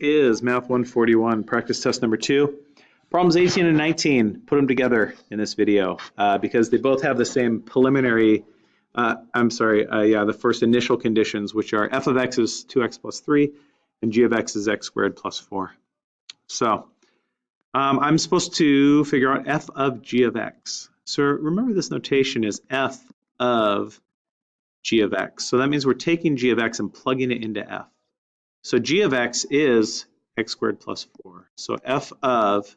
is Math 141, practice test number two. Problems 18 and 19, put them together in this video uh, because they both have the same preliminary, uh, I'm sorry, uh, yeah, the first initial conditions, which are f of x is 2x plus 3 and g of x is x squared plus 4. So um, I'm supposed to figure out f of g of x. So remember this notation is f of g of x. So that means we're taking g of x and plugging it into f. So g of x is x squared plus 4. So f of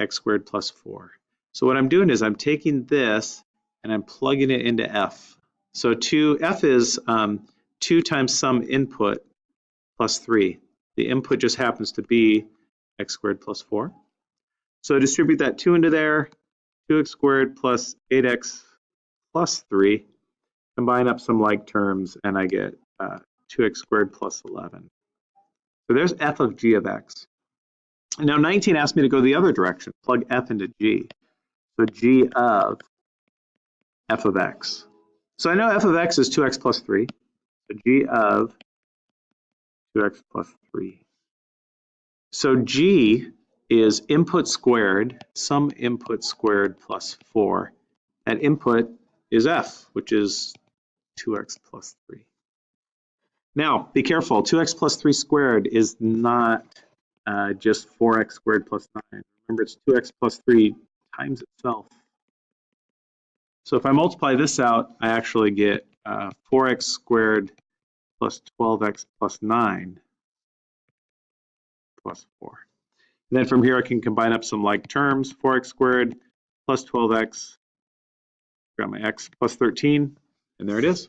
x squared plus 4. So what I'm doing is I'm taking this and I'm plugging it into f. So 2, f is um, 2 times some input plus 3. The input just happens to be x squared plus 4. So distribute that 2 into there, 2x squared plus 8x plus 3. Combine up some like terms and I get uh, 2x squared plus 11. So there's f of g of x. Now 19 asked me to go the other direction, plug f into g. So g of f of x. So I know f of x is 2x plus 3. So g of 2x plus 3. So g is input squared, some input squared plus 4. That input is f, which is 2x plus 3. Now, be careful, 2x plus 3 squared is not uh, just 4x squared plus 9. Remember, it's 2x plus 3 times itself. So if I multiply this out, I actually get uh, 4x squared plus 12x plus 9 plus 4. And then from here, I can combine up some like terms, 4x squared plus 12x, got my x plus 13, and there it is.